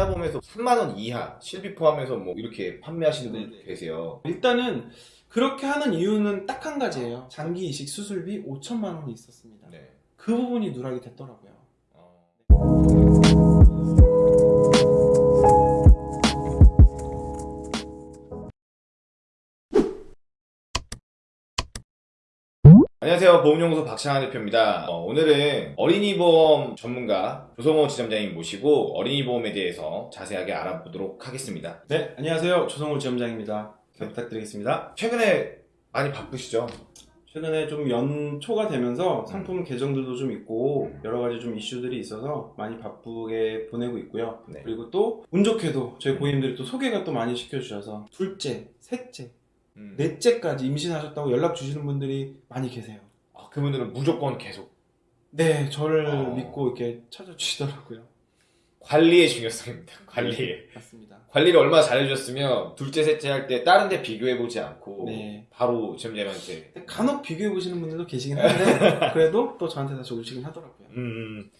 태아보험에서 3만원 이하 실비 포함해서 뭐 이렇게 판매하시는 분들 계세요 일단은 그렇게 하는 이유는 딱 한 가지예요. 장기 이식 수술비 5천만 원이 있었습니다. 네. 그 부분이 누락이 됐더라고요. 어. 안녕하세요 보험연구소 박창환 대표입니다 어, 오늘은 어린이 보험 전문가 조성호 지점장님 모시고 어린이 보험에 대해서 자세하게 알아보도록 하겠습니다 네, 안녕하세요. 조성호 지점장입니다. 잘 부탁드리겠습니다. 최근에 많이 바쁘시죠? 최근에 좀 연초가 되면서 상품 개정들도 좀 있고 여러 가지 좀 이슈들이 있어서 많이 바쁘게 보내고 있고요. 네. 그리고 또 운 좋게도 저희 고객님들이 또 소개가 또 많이 시켜주셔서 둘째, 셋째, 음. 넷째까지 임신하셨다고 연락 주시는 분들이 많이 계세요. 아, 그분들은 무조건 계속 네, 저를 어. 믿고 이렇게 찾아주시더라고요. 관리의 중요성입니다 관리에 맞습니다. 관리를 얼마나 잘해주셨으면 둘째 셋째 할 때 다른 데 비교해보지 않고 네. 바로 근데 간혹 비교해 보시는 분들도 계시긴 한데 그래도 또 저한테 다시 오시긴 하더라고요. 음,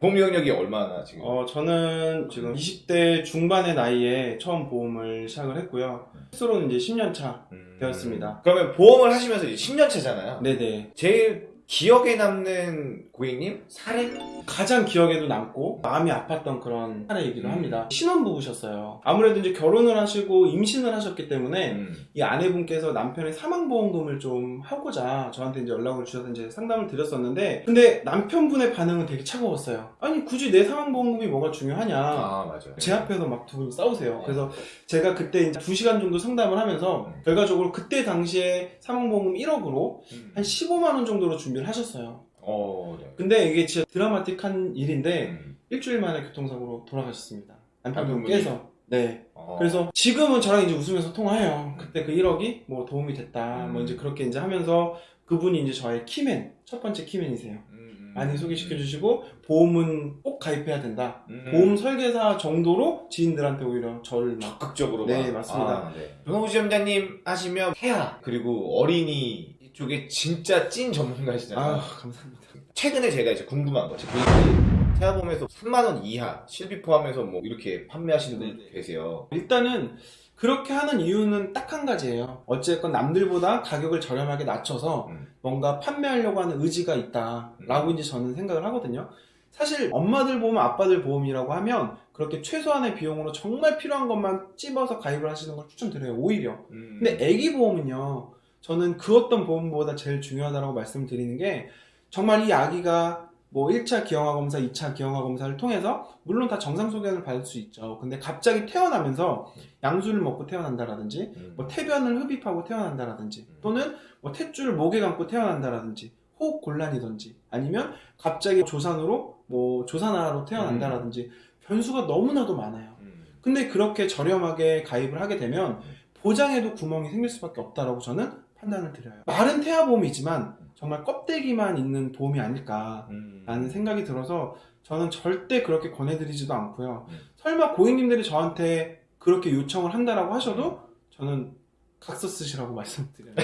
보험 이용력이 얼마나 지금 어, 저는 지금 20대 중반의 나이에 처음 보험을 시작을 했고요. 스스로는 이제 10년 차. 음, 되었습니다. 그러면 보험을 하시면서 이제 10년 차잖아요 네네. 제일 기억에 남는 고객님 사례? 가장 기억에도 남고 마음이 아팠던 그런 사례이기도 음. 합니다. 신혼부부셨어요. 아무래도 이제 결혼을 하시고 임신을 하셨기 때문에 음. 이 아내분께서 남편의 사망보험금을 좀 하고자 저한테 이제 연락을 주셔서 이제 상담을 드렸었는데 근데 남편분의 반응은 되게 차가웠어요. 아니 굳이 내 사망보험금이 뭐가 중요하냐. 아 맞아요 제 앞에서 막 두 분이 싸우세요. 네. 그래서 제가 그때 이제 2시간 정도 상담을 하면서 음. 결과적으로 그때 당시에 사망보험금 1억으로 음. 한 15만원 정도로 준비 를 하셨어요. 어, 네. 근데 이게 진짜 드라마틱한 일인데 음. 일주일 만에 교통사고로 돌아가셨습니다. 남편분 남편분이? 깨서. 네. 어. 그래서 지금은 저랑 이제 웃으면서 통화해요. 그때 그 1억이 뭐 도움이 됐다. 음. 뭐 이제 그렇게 이제 하면서 그분이 이제 저의 키맨, 첫 번째 키맨이세요. 음, 음. 많이 소개시켜 주시고 보험은 꼭 가입해야 된다. 음. 보험 설계사 정도로 지인들한테 오히려 저를 막 적극적으로 네, 막. 맞습니다. 아, 네. 지점장님 하시면 태아 그리고 어린이 이 쪽에 진짜 찐 전문가시잖아요 아 감사합니다. 최근에 제가 이제 궁금한 거죠. 그 태아보험에서 3만 원 이하 실비 포함해서 뭐 이렇게 판매하시는 분들 네네. 계세요. 일단은 그렇게 하는 이유는 딱 한 가지예요. 어쨌건 남들보다 가격을 저렴하게 낮춰서 음. 뭔가 판매하려고 하는 의지가 있다라고 음. 이제 저는 생각을 하거든요. 사실 엄마들 보험, 아빠들 보험이라고 하면 그렇게 최소한의 비용으로 정말 필요한 것만 찝어서 가입을 하시는 걸 추천드려요. 오히려. 음. 근데 애기 보험은요. 저는 그 어떤 보험보다 제일 중요하다고 말씀드리는 게 정말 이 아기가 뭐 1차 기형아 검사, 2차 기형아 검사를 통해서 물론 다 정상 소견을 받을 수 있죠. 근데 갑자기 태어나면서 양수를 먹고 태어난다라든지 음. 뭐 태변을 흡입하고 태어난다라든지 음. 또는 뭐 탯줄을 목에 감고 태어난다라든지 호흡 곤란이든지 아니면 갑자기 조산으로 뭐 조산아로 태어난다라든지 변수가 너무나도 많아요. 음. 근데 그렇게 저렴하게 가입을 하게 되면 보장에도 구멍이 생길 수밖에 없다라고 저는 판단을 드려요. 말은 태아보험이지만 정말 껍데기만 있는 보험이 아닐까라는 음. 생각이 들어서 저는 절대 그렇게 권해드리지도 않고요. 음. 설마 고객님들이 저한테 그렇게 요청을 한다라고 하셔도 저는 각서 쓰시라고 말씀드려요.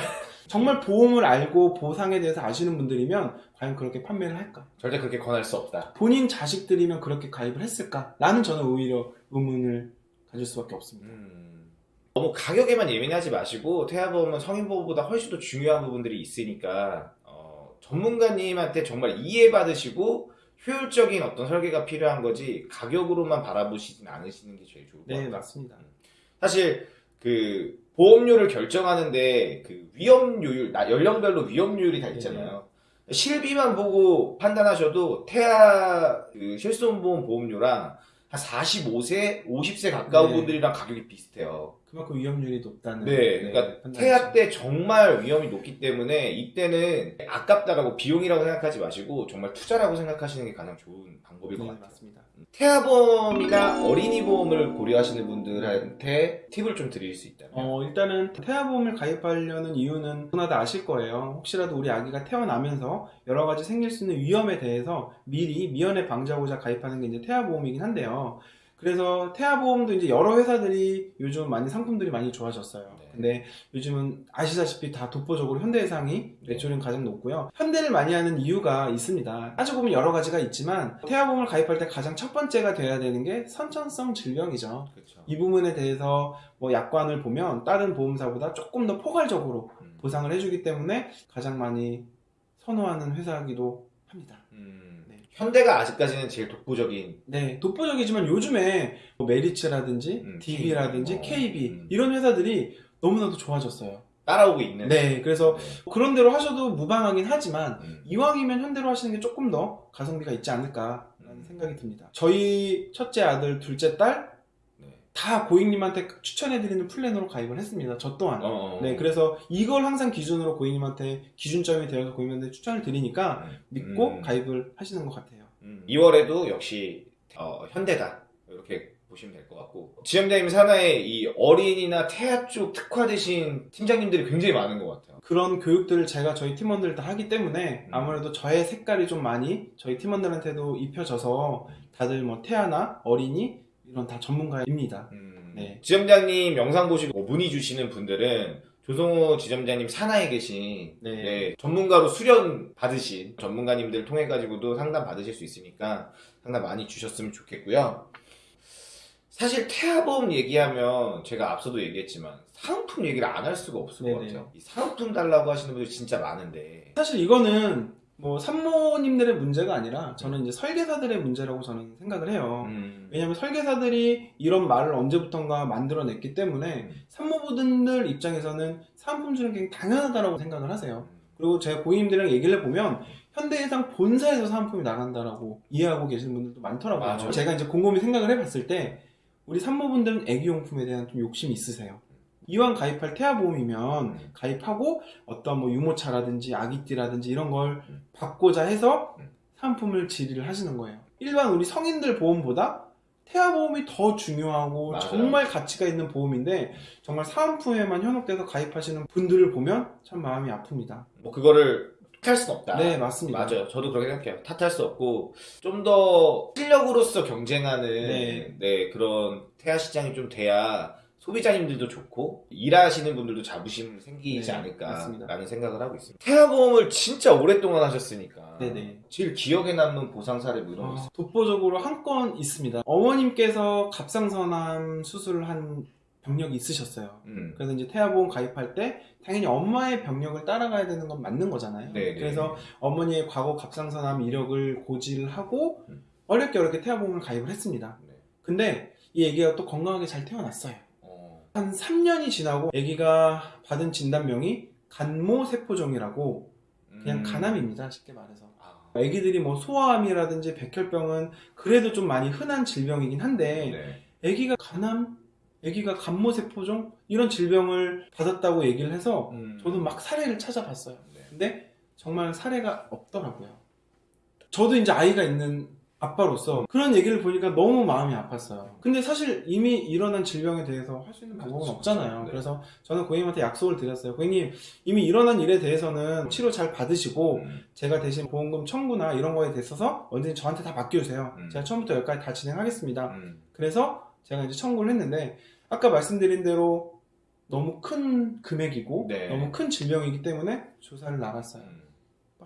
정말 보험을 알고 보상에 대해서 아시는 분들이면 과연 그렇게 판매를 할까? 절대 그렇게 권할 수 없다. 본인 자식들이면 그렇게 가입을 했을까? 라는 저는 오히려 의문을 가질 수밖에 없습니다. 음. 너무 가격에만 예민하지 마시고 태아보험은 성인보험보다 훨씬 더 중요한 부분들이 있으니까 어, 전문가님한테 정말 이해받으시고 효율적인 어떤 설계가 필요한 거지 가격으로만 바라보시진 않으시는 게 제일 좋을 것 네, 같아요. 맞습니다. 사실 그 보험료를 결정하는데 그 위험료율 나- 연령별로 위험료율이 다 있잖아요. 실비만 보고 판단하셔도 태아 그 실손보험 보험료랑 한 45세, 50세 가까운 네. 분들이랑 가격이 비슷해요. 그만큼 위험률이 높다는. 네, 그러니까 판단이죠. 태아 때 정말 위험이 높기 때문에 이때는 아깝다라고 비용이라고 생각하지 마시고 정말 투자라고 생각하시는 게 가장 좋은 방법일 것 네, 같아요. 맞습니다. 태아보험이나 어린이 보험을 고려하시는 분들한테 팁을 좀 드릴 수 있다면 어, 일단은 태아보험을 가입하려는 이유는 누구나 다 아실 거예요. 혹시라도 우리 아기가 태어나면서 여러 가지 생길 수 있는 위험에 대해서 미리 미연에 방지하고자 가입하는 게 이제 태아보험이긴 한데요. 그래서 태아보험도 이제 여러 회사들이 요즘 많이 상품들이 많이 좋아졌어요. 네. 근데 요즘은 아시다시피 다 독보적으로 현대해상이 매출은 가장 높고요. 현대를 많이 하는 이유가 있습니다. 따지고 보면 여러 가지가 있지만 태아보험을 가입할 때 가장 첫 번째가 돼야 되는 게 선천성 질병이죠. 그렇죠. 이 부분에 대해서 뭐 약관을 보면 다른 보험사보다 조금 더 포괄적으로 음. 보상을 해주기 때문에 가장 많이 선호하는 회사이기도 합니다. 음. 네. 현대가 아직까지는 제일 독보적인 네, 독보적이지만 요즘에 뭐 메리츠라든지 음, DB라든지 어, KB 음. 이런 회사들이 너무나도 좋아졌어요. 따라오고 있는. 네, 그래서 네. 그런 대로 하셔도 무방하긴 하지만 음. 이왕이면 현대로 하시는 게 조금 더 가성비가 있지 않을까 라는 음. 생각이 듭니다. 저희 첫째 아들, 둘째 딸 다 네. 고객님한테 추천해드리는 플랜으로 가입을 했습니다. 저 또한. 어, 어, 어. 네, 그래서 이걸 항상 기준으로 고객님한테 기준점이 되어서 고객님한테 추천을 드리니까 믿고 음. 가입을 하시는 것 같아요. 음. 2월에도 역시 어, 현대다 이렇게 보시면 될 것 같고 지점장님 산하에 이 어린이나 태아 쪽 특화되신 팀장님들이 굉장히 많은 것 같아요. 그런 교육들을 제가 저희 팀원들 다 하기 때문에 음. 아무래도 저의 색깔이 좀 많이 저희 팀원들한테도 입혀져서 다들 뭐 태아나 어린이 이런 다 전문가입니다. 음. 네. 지점장님 영상 보시고 문의 주시는 분들은 조성호 지점장님 산하에 계신 네. 네, 전문가로 수련 받으신 전문가님들 통해 가지고도 상담 받으실 수 있으니까 상담 많이 주셨으면 좋겠고요. 사실 태아보험 얘기하면 제가 앞서도 얘기했지만 상품 얘기를 안 할 수가 없을 것 네네. 같아요. 이 상품 달라고 하시는 분들 진짜 많은데 사실 이거는 뭐 산모님들의 문제가 아니라 저는 이제 설계사들의 문제라고 저는 생각을 해요. 음, 왜냐하면 설계사들이 이런 말을 언제부턴가 만들어냈기 때문에 음. 산모분들 입장에서는 상품 주는 게 당연하다라고 생각을 하세요. 음. 그리고 제가 고객님들이랑 얘기를 해보면 현대해상 본사에서 상품이 나간다라고 이해하고 계시는 분들도 많더라고요. 맞아요. 제가 이제 곰곰이 생각을 해봤을 때 우리 산모분들은 애기용품에 대한 좀 욕심이 있으세요. 이왕 가입할 태아보험이면 음. 가입하고 어떤 뭐 유모차라든지 아기띠라든지 이런 걸 음. 받고자 해서 음. 상품을 질의를 하시는 거예요. 일반 우리 성인들 보험보다 태아보험이 더 중요하고 맞아요. 정말 가치가 있는 보험인데 정말 사은품에만 현혹돼서 가입하시는 분들을 보면 참 마음이 아픕니다. 뭐 그거를 탓할 순 없다. 네, 맞습니다. 맞아요. 저도 그렇게 생각해요. 탓할 수 없고 좀 더 실력으로서 경쟁하는 네. 네. 그런 태아 시장이 좀 돼야 소비자님들도 좋고 일하시는 분들도 자부심 생기지 네, 않을까라는 맞습니다. 생각을 하고 있습니다. 태아보험을 진짜 오랫동안 하셨으니까 네네. 제일 기억에 남는 보상 사례 뭐 이런 거 어, 있어요? 독보적으로 한 건 있습니다. 어머님께서 갑상선암 수술을 한 병력이 있으셨어요. 음. 그래서 이제 태아보험 가입할 때 당연히 엄마의 병력을 따라가야 되는 건 맞는 거잖아요. 네네. 그래서 어머니의 과거 갑상선암 이력을 고지를 하고 음. 어렵게 어렵게 태아보험을 가입을 했습니다. 네. 근데 이 아기가 또 건강하게 잘 태어났어요. 어. 한 3년이 지나고 아기가 받은 진단명이 간모세포종이라고 그냥 음. 간암입니다. 쉽게 말해서. 아. 아기들이 뭐 소아암이라든지 백혈병은 그래도 좀 많이 흔한 질병이긴 한데 네. 아기가 간암, 아기가 간모세포종 이런 질병을 받았다고 얘기를 해서 음. 저도 막 사례를 찾아봤어요. 네. 근데 정말 사례가 없더라고요. 저도 이제 아이가 있는 아빠로서 그런 얘기를 보니까 너무 마음이 아팠어요. 근데 사실 이미 일어난 질병에 대해서 할 수 있는 방법은 그렇죠. 없잖아요. 네. 그래서 저는 고객님한테 약속을 드렸어요. 고객님 이미 일어난 일에 대해서는 치료 잘 받으시고 음. 제가 대신 보험금 청구나 이런 거에 대해서 언제든지 저한테 다 맡겨주세요. 음. 제가 처음부터 여기까지 다 진행하겠습니다. 음. 그래서 제가 이제 청구를 했는데 아까 말씀드린 대로 너무 큰 금액이고 네. 너무 큰 질병이기 때문에 조사를 나갔어요. 음.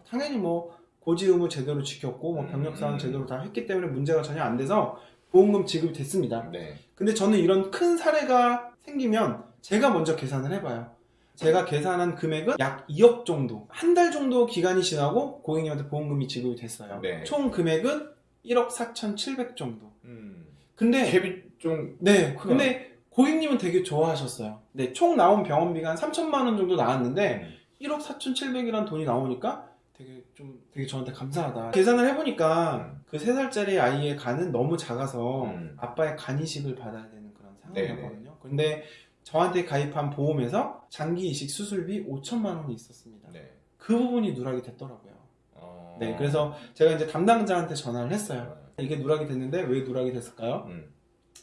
당연히 뭐 고지 의무 제대로 지켰고 뭐 음. 병력 사항 제대로 다 했기 때문에 문제가 전혀 안 돼서 보험금 지급이 됐습니다. 네. 근데 저는 이런 큰 사례가 생기면 제가 먼저 계산을 해봐요. 제가 계산한 금액은 약 2억 정도. 한 달 정도 기간이 지나고 고객님한테 보험금이 지급이 됐어요. 네. 총 금액은 1억 4,700 정도. 음. 근데 갭이 좀 네, 크다. 근데 고객님은 되게 좋아하셨어요. 네, 총 나온 병원비가 한 3천만 원 정도 나왔는데 1억 4,700이라는 돈이 나오니까 되게 좀 되게 저한테 감사하다. 계산을 해보니까 그 3살짜리 아이의 간은 너무 작아서 음. 아빠의 간 이식을 받아야 되는 그런 네네. 상황이었거든요. 근데 저한테 가입한 보험에서 장기 이식 수술비 5천만 원이 있었습니다. 네. 그 부분이 누락이 됐더라고요. 어. 네, 그래서 제가 이제 담당자한테 전화를 했어요. 이게 누락이 됐는데 왜 누락이 됐을까요? 음.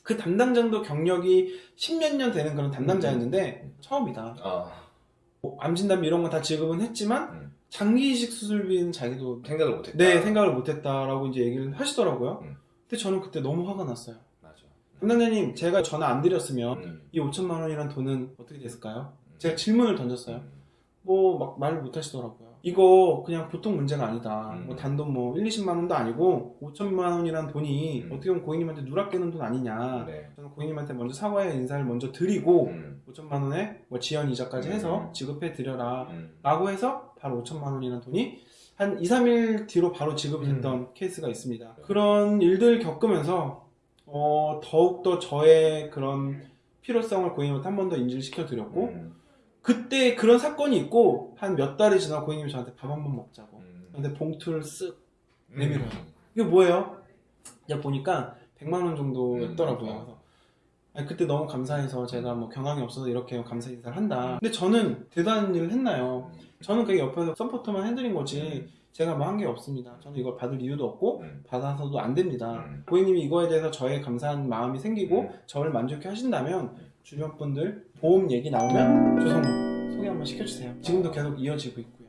그 담당자도 경력이 십몇 년 되는 그런 담당자였는데 처음이다. 아, 뭐 암진단 이런 거다 지급은 했지만 음. 장기 이식 수술비는 자기도 생각을 못했다. 네 생각을 못했다라고 이제 얘기를 하시더라고요. 음. 근데 저는 그때 너무 화가 났어요. 맞아. 담당자님 제가 전화 안 드렸으면 음. 이 5천만 원이란 돈은 어떻게 됐을까요? 제가 질문을 던졌어요. 뭐 막 말을 못 하시더라고요. 이거 그냥 보통 문제가 아니다. 음. 뭐 단돈 뭐 1, 20만 원도 아니고 5천만 원이란 돈이 음. 어떻게 보면 고객님한테 누락되는 돈 아니냐. 네. 저는 고객님한테 먼저 사과의 인사를 먼저 드리고 음. 5천만 원에 뭐 지연 이자까지 해서 음. 지급해 드려라. 음. 라고 해서 바로 5천만 원이라는 돈이 한 2, 3일 뒤로 바로 지급이 됐던 케이스가 있습니다. 음. 네. 그런 일들 겪으면서 어, 더욱더 저의 그런 필요성을 고객님한테 한 번 더 인지를 시켜 드렸고 음. 그때 그런 사건이 있고 한 몇 달이 지나 고객님이 저한테 밥 한 번 먹자고 음. 근데 봉투를 쓱 음. 내밀어요. 이게 뭐예요? 보니까 100만 원 정도였더라고요. 아니, 그때 너무 감사해서 제가 뭐 경황이 없어서 이렇게 감사 인사를 한다. 근데 저는 대단한 일을 했나요? 저는 그게 옆에서 서포트만 해드린 거지 제가 뭐 한 게 없습니다. 저는 이걸 받을 이유도 없고 음. 받아서도 안 됩니다. 음. 고객님이 이거에 대해서 저의 감사한 마음이 생기고 음. 저를 만족해 하신다면 주변 분들 보험 얘기 나오면 조성모 소개 한번 시켜주세요. 지금도 계속 이어지고 있고요.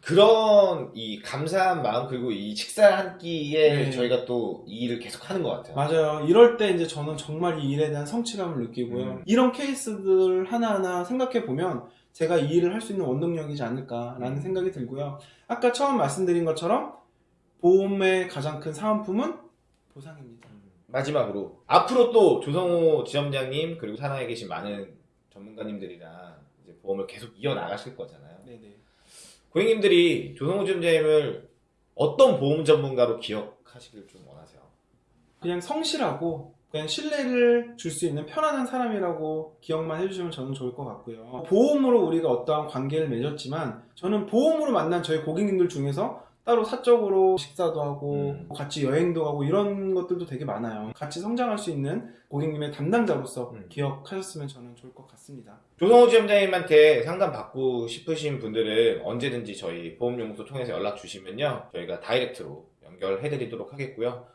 그런 이 감사한 마음 그리고 이 식사 한 끼에 네. 저희가 또 이 일을 계속 하는 것 같아요. 맞아요. 이럴 때 이제 저는 정말 이 일에 대한 성취감을 느끼고요. 음. 이런 케이스들 하나하나 생각해 보면 제가 이 일을 할 수 있는 원동력이지 않을까라는 음. 생각이 들고요. 아까 처음 말씀드린 것처럼 보험의 가장 큰 사은품은 보상입니다. 마지막으로 앞으로 또 조성호 지점장님 그리고 산하에 계신 많은 전문가님들이랑 이제 보험을 계속 이어 나가실 거잖아요. 네네. 고객님들이 조성호 지점장님을 어떤 보험 전문가로 기억하시길 좀 원하세요? 그냥 성실하고 그냥 신뢰를 줄 수 있는 편안한 사람이라고 기억만 해주시면 저는 좋을 것 같고요. 보험으로 우리가 어떠한 관계를 맺었지만 저는 보험으로 만난 저희 고객님들 중에서 따로 사적으로 식사도 하고 음. 같이 여행도 하고 이런 것들도 되게 많아요 같이 성장할 수 있는 고객님의 담당자로서 음. 기억하셨으면 저는 좋을 것 같습니다 조성호 지점장님한테 상담 받고 싶으신 분들은 언제든지 저희 보험연구소 통해서 연락 주시면요 저희가 다이렉트로 연결해 드리도록 하겠고요